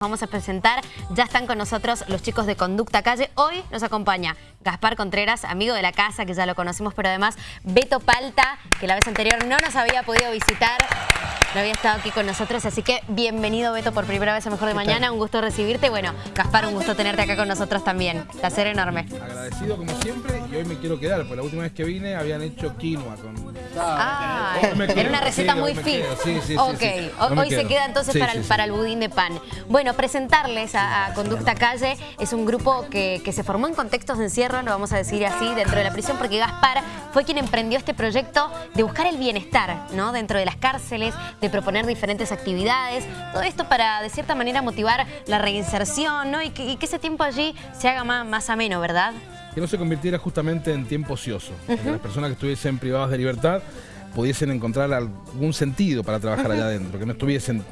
Vamos a presentar, ya están con nosotros los chicos de Conducta Calle. Hoy nos acompaña Gaspar Contreras, amigo de la casa, que ya lo conocimos, pero además Beto Palta, que la vez anterior no nos había podido visitar, no había estado aquí con nosotros, así que bienvenido Beto por primera vez a Mejor de Mañana, un gusto recibirte. Bueno, Gaspar, un gusto tenerte acá con nosotros también, placer enorme. Agradecido como siempre y hoy me quiero quedar, porque la última vez que vine habían hecho quinoa con... Ah, quedo, era una receta sí, muy fit. sí, sí, sí, ok, hoy se queda entonces para, el, para el budín de pan. Bueno, presentarles a, a Conducta Calle es un grupo que, que se formó en contextos de encierro, lo vamos a decir así, dentro de la prisión, porque Gaspar fue quien emprendió este proyecto de buscar el bienestar, ¿no? Dentro de las cárceles, de proponer diferentes actividades, todo esto para, de cierta manera, motivar la reinserción, ¿no? Y que, y que ese tiempo allí se haga más, más ameno, ¿verdad? Que no se convirtiera justamente en tiempo ocioso, que las personas que estuviesen privadas de libertad pudiesen encontrar algún sentido para trabajar allá adentro, que no estuviesen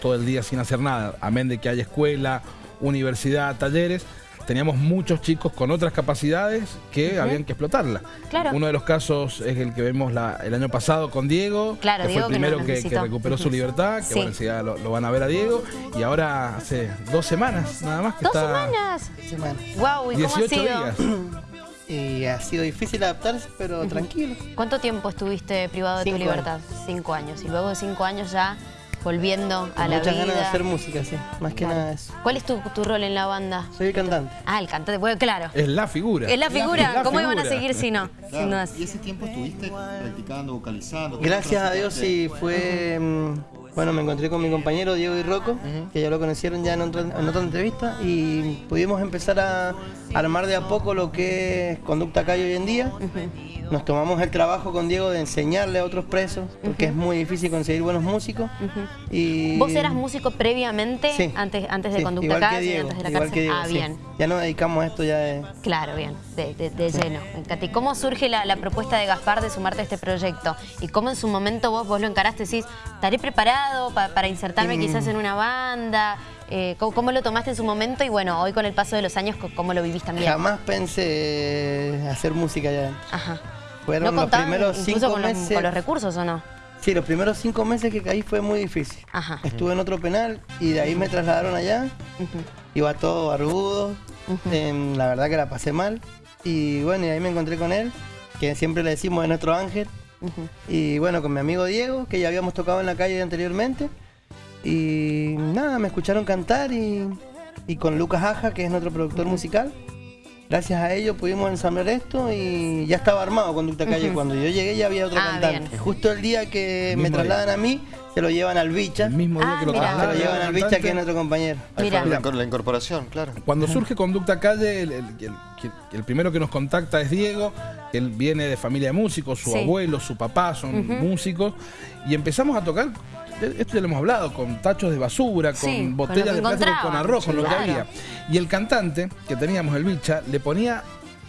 todo el día sin hacer nada, amén de que haya escuela, universidad, talleres. Teníamos muchos chicos con otras capacidades que habían que explotarla. Claro. Uno de los casos es el que vemos la- el año pasado con Diego, Claro, que Diego fue el primero que, recuperó su libertad, que Sí. bueno, enseguida lo, lo van a ver a Diego. Y ahora hace dos semanas nada más que ¿Dos está... semanas? semanas. Wow, ¿y cómo ha 18 sido? días. Y ha sido difícil adaptarse, pero tranquilo. ¿Cuánto tiempo estuviste privado de tu libertad? Cinco años. Y luego de cinco años ya volviendo a la muchas vida. ganas de hacer música, sí. Más que Claro. nada eso. ¿Cuál es tu, tu rol en la banda? Soy el cantante. Ah, el cantante. Bueno, claro. Es la figura. Es la figura. la ¿Cómo iban a figura. seguir si no? Si Claro, no es- Y ese tiempo estuviste practicando, vocalizando. Gracias a Dios sí fue... Bueno, me encontré con mi compañero Diego y Rocco, que ya lo conocieron ya en otra, en otra entrevista, y pudimos empezar a armar de a poco lo que es Conducta Calle hoy en día. Nos tomamos el trabajo con Diego de enseñarle a otros presos, porque es muy difícil conseguir buenos músicos. y ¿Vos eras músico previamente? Sí. Antes, antes de Sí, Conducta Calle, antes de la igual cárcel. que Diego, ah, sí. bien. Ya nos dedicamos a esto ya de... Claro, bien, de, de- de lleno. ¿Y cómo surge la, la propuesta de Gaspar de sumarte a este proyecto? ¿Y cómo en su momento vos, vos lo encaraste? Decís, ¿estaré preparado pa- para insertarme Mm. quizás en una banda? Eh, ¿cómo, cómo lo tomaste en su momento? Y bueno, hoy con el paso de los años, ¿cómo lo vivís también? Jamás pensé hacer música ya. Ajá. Fueron ¿No los primeros cinco con los, meses. con los recursos o no? Sí, los primeros cinco meses que caí fue muy difícil. Ajá. Estuve en otro penal y de ahí me trasladaron allá. Iba todo barbudo. Em, la verdad que la pasé mal. Y bueno, y ahí me encontré con él, que siempre le decimos es nuestro ángel. Y bueno, con mi amigo Diego, que ya habíamos tocado en la calle anteriormente. Y nada, me escucharon cantar y, y con Lucas Aja, que es nuestro productor musical. Gracias a ellos pudimos ensamblar esto y ya estaba armado Conducta Calle. Cuando yo llegué ya había otro Ah, cantante. bien. Justo el día que El me trasladan a mmí, se lo llevan al Bicha. El mismo día Ah, que lo mira. Se lo trasladan llevan al Bicha, que es nuestro compañero. Mira. la, incor- la incorporación, claro. Cuando surge Conducta Calle, el, el- el- el primero que nos contacta es Diego, que él viene de familia de músicos, su Sí. abuelo, su papá son músicos, y empezamos a tocar, esto ya lo hemos hablado, con tachos de basura, con Sí, botellas de plástico, con arroz, con lo que había. Y el cantante que teníamos, el bicha, le ponía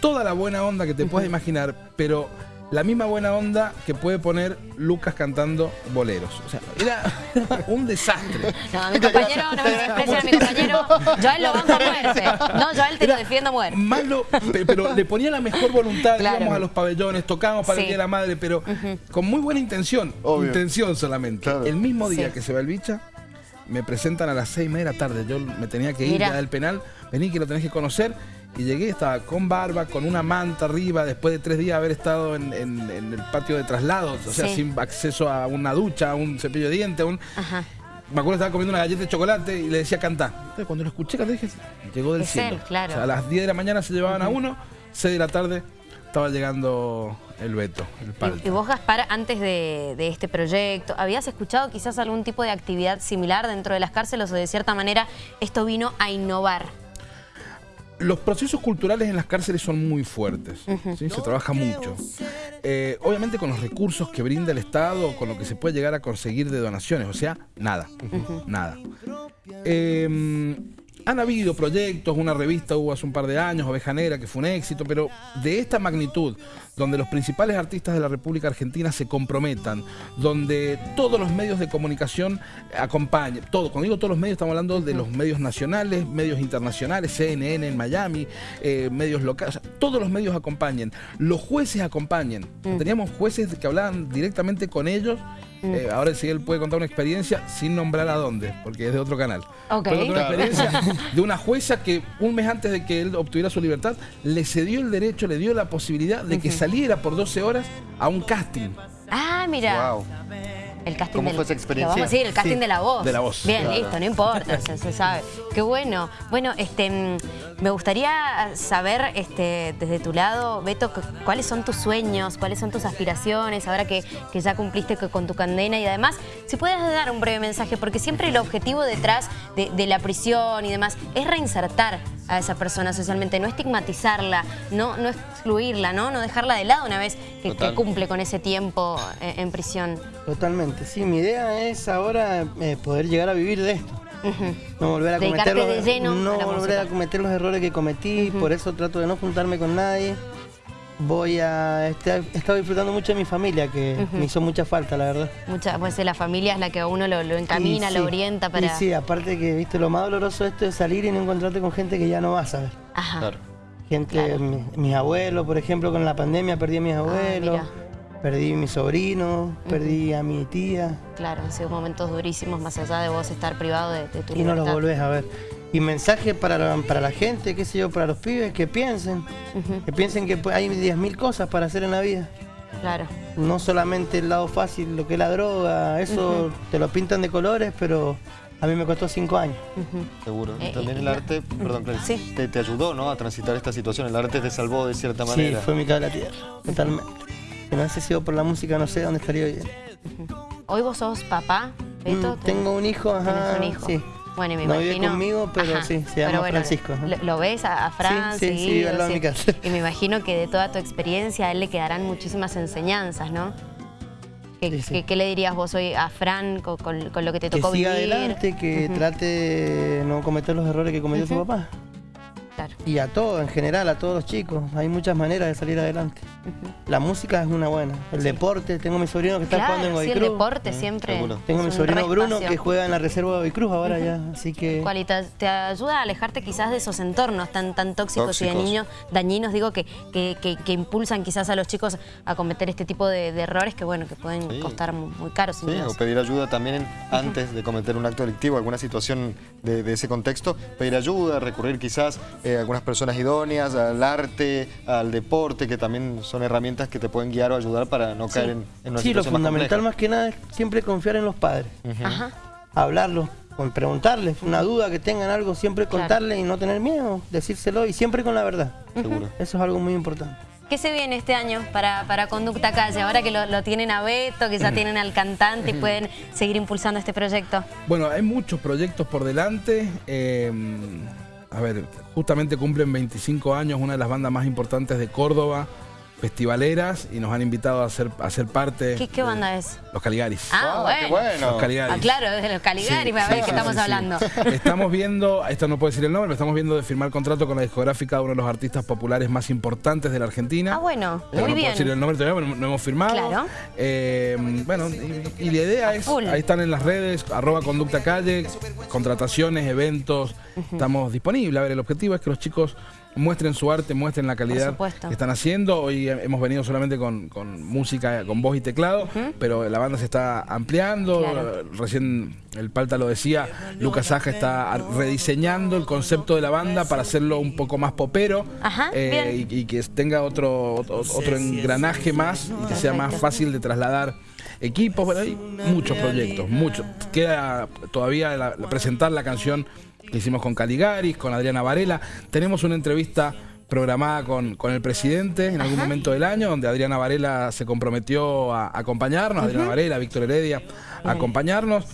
toda la buena onda que te puedes imaginar, pero la misma buena onda que puede poner Lucas cantando boleros. O sea, era un desastre. No, mi compañero, no me desprecian a mi compañero. Yo a él lo banco a muerte. No, yo a él te lo defiendo a muerte. Malo, pe- pero le ponía la mejor voluntad, Claro. íbamos a los pabellones, tocábamos para Sí. el Día de la Madre, pero con muy buena intención, Obvio. intención solamente. Claro. El mismo día Sí. que se va el bicha, me presentan a las seis y media de la tarde, yo me tenía que ir Mira. ya del penal, vení que lo tenés que conocer, y llegué, estaba con barba, con una manta arriba, después de tres días de haber estado en, en- en el patio de traslados, o sea, Sí. sin acceso a una ducha, a un cepillo de dientes, un... Ajá. Me acuerdo que estaba comiendo una galleta de chocolate y le decía cantar. Entonces cuando lo escuché cantar dije, llegó del Es cielo. él, claro. O sea, a las 10 de la mañana se llevaban a uno, 6 de la tarde estaba llegando el Beto, el palto. Y, y vos, Gaspar, antes de, de este proyecto, ¿habías escuchado quizás algún tipo de actividad similar dentro de las cárceles o de cierta manera esto vino a innovar? Los procesos culturales en las cárceles son muy fuertes, ¿sí? se trabaja mucho. Eh, obviamente con los recursos que brinda el Estado, con lo que se puede llegar a conseguir de donaciones, o sea, nada, nada. Eh, han habido proyectos, una revista hubo hace un par de años, Oveja Negra, que fue un éxito, pero de esta magnitud, donde los principales artistas de la República Argentina se comprometan, donde todos los medios de comunicación acompañen, todo, cuando digo todos los medios estamos hablando de los medios nacionales, medios internacionales, CNN en Miami, eh, medios locales, todos los medios acompañen, los jueces acompañen. Mm. Teníamos jueces que hablaban directamente con ellos Mm. Eh, ahora si él puede contar una experiencia sin nombrar a dónde, porque es de otro canal. Okay. una experiencia de una jueza que un mes antes de que él obtuviera su libertad, le cedió el derecho, le dio la posibilidad de que saliera por 12 horas a un casting. Ah, mira. Wow. El casting ¿Cómo de, fue esa experiencia? Vamos a decir, el casting de la voz. De la voz. Bien, listo, no importa, se, sabe. Qué bueno. Bueno, este, mm, me gustaría saber este, desde tu lado, Beto, cuáles son tus sueños, cuáles son tus aspiraciones, ahora que, que ya cumpliste con tu condena y además, si puedes dar un breve mensaje, porque siempre el objetivo detrás de, la prisión y demás es reinsertar a esa persona socialmente, no estigmatizarla, no, no excluirla, ¿no? no dejarla de lado una vez que, cumple con ese tiempo en, en prisión. Totalmente sí, mi idea es ahora eh, poder llegar a vivir de esto. No volver a cometer los, no volver a cometer los errores que cometí, por eso trato de no juntarme con nadie. Voy a este, he estado disfrutando mucho de mi familia, que me hizo mucha falta, la verdad. Mucha, pues la familia es la que a uno lo, encamina, lo orienta para... Y sí, aparte que, viste, lo más doloroso esto es salir y no encontrarte con gente que ya no vas a ver. Ajá. Gente, mis abuelos, por ejemplo, con la pandemia perdí a mis ah, abuelos. Perdí a mi sobrino, perdí a mi tía. Claro, han sido momentos durísimos más allá de vos estar privado de, tu y Y no los volvés a ver. Y mensaje para la, para la gente, qué sé yo, para los pibes, que piensen. Que piensen que hay 10.000 cosas para hacer en la vida. Claro. No solamente el lado fácil, lo que es la droga, eso te lo pintan de colores, pero a mí me costó cinco años. Seguro. Y eh, también el arte, perdón, te, te, ayudó ¿no? a transitar esta situación. El arte te salvó de cierta manera. Sí, fue mi cara de la tierra, totalmente. Si no hubiese sido por la música, no sé dónde estaría hoy. Hoy vos sos papá, Beto. Mm, tengo un hijo, ajá. un hijo? Sí. Bueno, y me no imagino... vive conmigo, pero sí, se llama Francisco. Lo, ves a, Fran? Sí, sí, sí, sí mi casa. Y me imagino que de toda tu experiencia a él le quedarán muchísimas enseñanzas, ¿no? ¿Qué, le dirías vos hoy a Fran con, lo que te tocó que siga adelante, que trate de no cometer los errores que cometió su papá. Y a todos, en general, a todos los chicos. Hay muchas maneras de salir adelante. La música es una buena. El deporte, tengo mi sobrino que está jugando en Godoy sí, el deporte siempre Tengo mi sobrino Bruno que juega en la reserva de Cruz ahora ya, así que... te, ayuda a alejarte quizás de esos entornos tan, tan tóxicos, y de niños dañinos, digo, que, que, impulsan quizás a los chicos a cometer este tipo de, errores que, bueno, que pueden costar muy, caros. Sí, o pedir ayuda también antes de cometer un acto delictivo, alguna situación de, ese contexto, pedir ayuda, recurrir quizás eh, a algunas personas idóneas, al arte, al deporte, que también son herramientas que te pueden guiar o ayudar para no caer en, en una Sí, lo fundamental más, que nada es siempre confiar en los padres. Ajá. Hablarlo, preguntarles una duda que tengan algo, siempre contarle y no tener miedo, decírselo y siempre con la verdad. Seguro. Eso es algo muy importante. ¿Qué se viene este año para, para Conducta Calle? Ahora que lo, tienen a Beto, que ya tienen al cantante y pueden seguir impulsando este proyecto. Bueno, hay muchos proyectos por delante. Eh, a ver, justamente cumplen 25 años una de las bandas más importantes de Córdoba, festivaleras y nos han invitado a ser, a ser parte. ¿Qué, banda es? Los Caligaris. Ah, bueno. Los Caligaris. Ah, claro, desde los Caligaris, me ver qué estamos hablando. Estamos viendo, esto no puede decir el nombre, pero estamos viendo de firmar contrato con la discográfica de uno de los artistas populares más importantes de la Argentina. Ah, bueno, muy no bien. puedo decir el nombre todavía, pero no hemos firmado. Claro. Eh, bueno, y, la idea es, ahí están en las redes, arroba conducta calle, contrataciones, eventos, estamos disponibles. A ver, el objetivo es que los chicos muestren su arte, muestren la calidad que están haciendo. Hoy hemos venido solamente con, música, con voz y teclado, pero la banda se está ampliando. Recién el Palta lo decía, Lucas Aja está rediseñando el concepto de la banda para hacerlo un poco más popero eh, y, que tenga otro, otro, engranaje más y que sea más fácil de trasladar equipos, bueno, hay muchos proyectos, muchos. Queda todavía presentar la canción que hicimos con Caligaris, con Adriana Varela. Tenemos una entrevista programada con, con el presidente en algún momento del año, donde Adriana Varela se comprometió a acompañarnos, Adriana Varela, Víctor Heredia, a acompañarnos.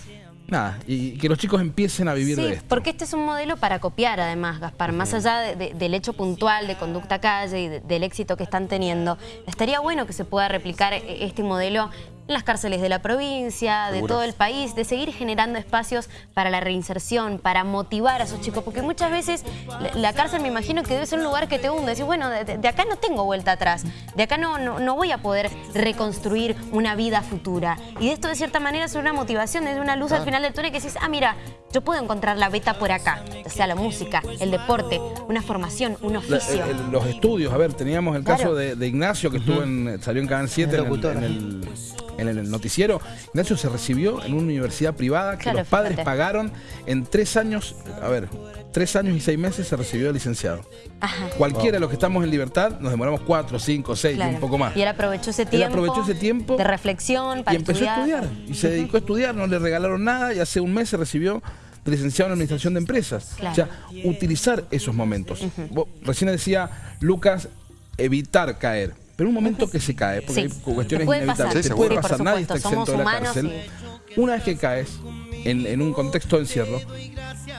Nada, y que los chicos empiecen a vivir de esto. porque este es un modelo para copiar además, Gaspar, más allá del hecho puntual de conducta calle y del éxito que están teniendo, estaría bueno que se pueda replicar e, este modelo en las cárceles de la provincia, de todo el país, de seguir generando espacios para la reinserción, para motivar a esos chicos, porque muchas veces la cárcel me imagino que debe ser un lugar que te hunde, decir, bueno, de, acá no tengo vuelta atrás, de acá no, no, voy a poder reconstruir una vida futura. Y de esto de cierta manera es una motivación, es una luz al final del túnel que dices, ah, mira, yo puedo encontrar la beta por acá, o sea, la música, el deporte, una formación, un oficio. los estudios, a ver, teníamos el caso de, Ignacio que estuvo en, salió en Canal 7 en el en el noticiero, Ignacio se recibió en una universidad privada que los padres pagaron en tres años, a ver, tres años y seis meses se recibió de licenciado. Cualquiera de los que estamos en libertad nos demoramos cuatro, cinco, seis y un poco más. Y él aprovechó ese tiempo. aprovechó ese tiempo. De reflexión para Y empezó a estudiar. Y se dedicó a estudiar, no le regalaron nada y hace un mes se recibió de licenciado en Administración de Empresas. O sea, utilizar esos momentos. recién decía Lucas, evitar caer. Pero un momento que se cae, porque hay cuestiones inevitables, te puede pasar, nadie está exento de la cárcel. Una vez que caes en, un contexto de encierro,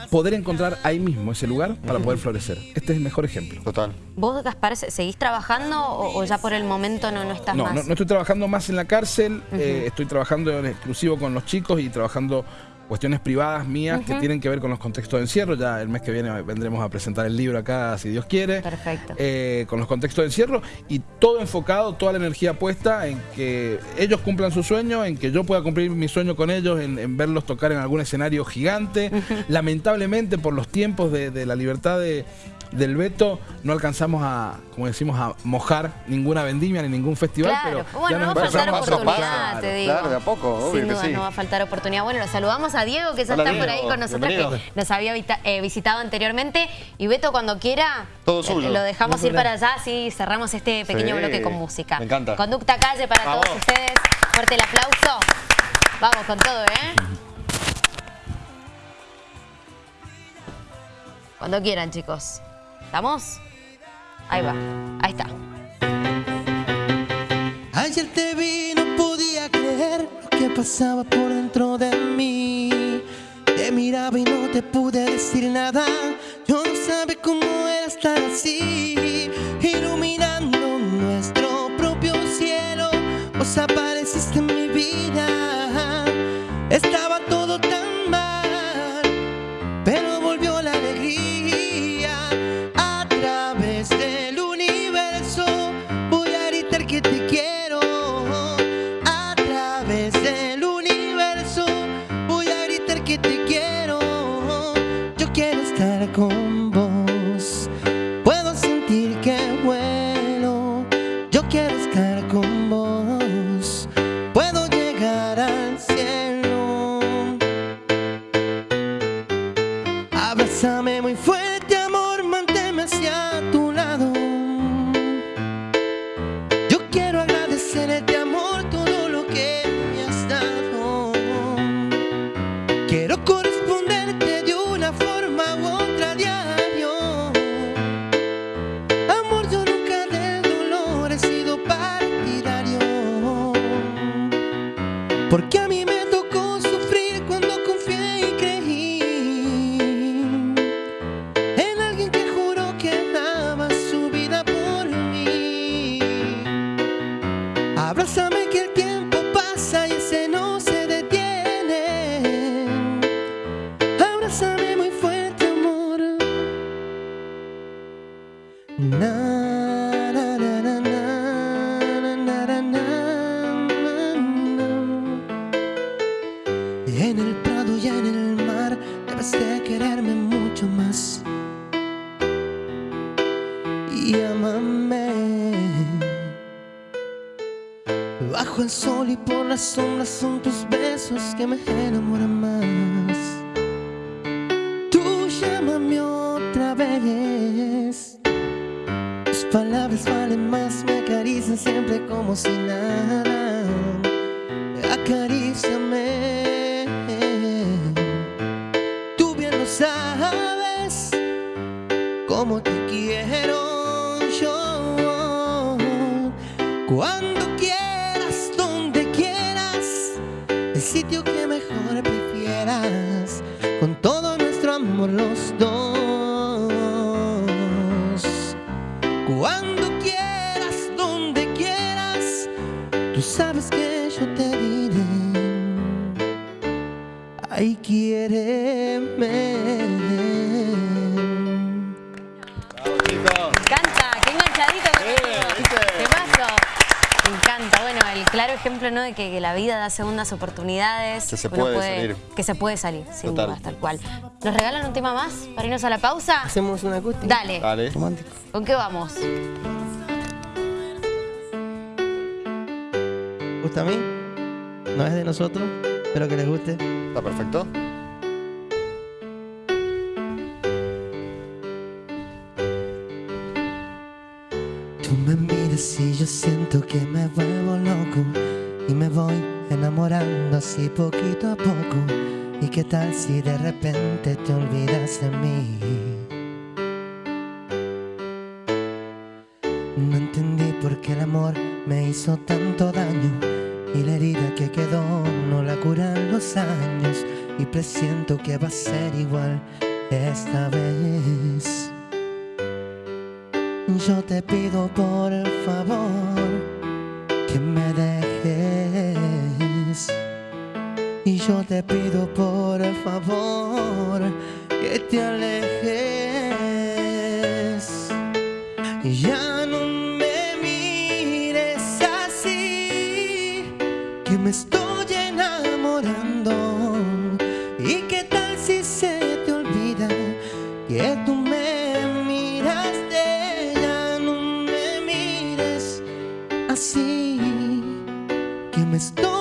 poder encontrar ahí mismo ese lugar para poder florecer. Este es el mejor ejemplo. Total. ¿Vos, Gaspar, seguís trabajando o, ya por el momento no, no estás más? No, no estoy trabajando más en la cárcel, eh, estoy trabajando en exclusivo con los chicos y trabajando cuestiones privadas mías que tienen que ver con los contextos de encierro. Ya el mes que viene vendremos a presentar el libro acá, si Dios quiere. Perfecto. Eh, con los contextos de encierro y todo enfocado, toda la energía puesta en que ellos cumplan su sueño, en que yo pueda cumplir mi sueño con ellos, en, verlos tocar en algún escenario gigante. Lamentablemente, por los tiempos de la libertad de, del veto no alcanzamos a, como decimos, a mojar ninguna vendimia ni ningún festival, pero bueno, no va a faltar oportunidad, te digo. Claro, de a poco, obvio Sin duda no va a faltar oportunidad. Bueno, lo saludamos a Diego, que ya está por ahí con nosotros, que nos había eh, visitado anteriormente. Y Beto, cuando quiera, Todo eh, lo dejamos ir para allá, sí, cerramos este pequeño bloque con música. Me encanta. Conducta calle para todos ustedes. Fuerte el aplauso. Vamos con todo, ¿eh? Cuando quieran, chicos. ¿Estamos? Ahí va, ahí está. Ayer te vi, no podía creer lo que pasaba por dentro de mí. Te miraba y no te pude decir nada. Yo no sabía cómo era estar así, iluminando nuestro propio cielo. Vos apareciste en mi vida. Bésame muy fuerte, amor, manténme hacia tu Llámame Bajo el sol y por las sombras son tus besos que me enamoran más. Tú llámame otra vez. Tus palabras valen más, me acarician siempre como si nada. Acaríciame. Tú bien lo sabes Como te quiero. Cuando quieras, donde quieras, el sitio que mejor prefieras, con todo nuestro amor los dos. Cuando quieras, donde quieras, tú sabes que yo te diré. Ahí quieres. Claro ejemplo ¿no? de que, que la vida da segundas oportunidades. Que se puede salir. Que se puede salir, sin Total. duda, tal cual. ¿Nos regalan un tema más para irnos a la pausa? Hacemos una acústica. Dale. Dale. Romántico. ¿Con qué vamos? ¿Gusta a mí? No es de nosotros, espero que les guste. ¿Está perfecto? Tú me y yo siento que me vuelvo loco y me voy enamorando así poquito a poco. ¿Y qué tal si de repente te olvidas de mí? No entendí por qué el amor me hizo tanto daño y la herida que quedó no la curan los años y presiento que va a ser igual esta vez. Yo te pido por favor que me dejes. Y yo te pido por favor que te alejes. Y ya no me mires así, que me estoy me estoy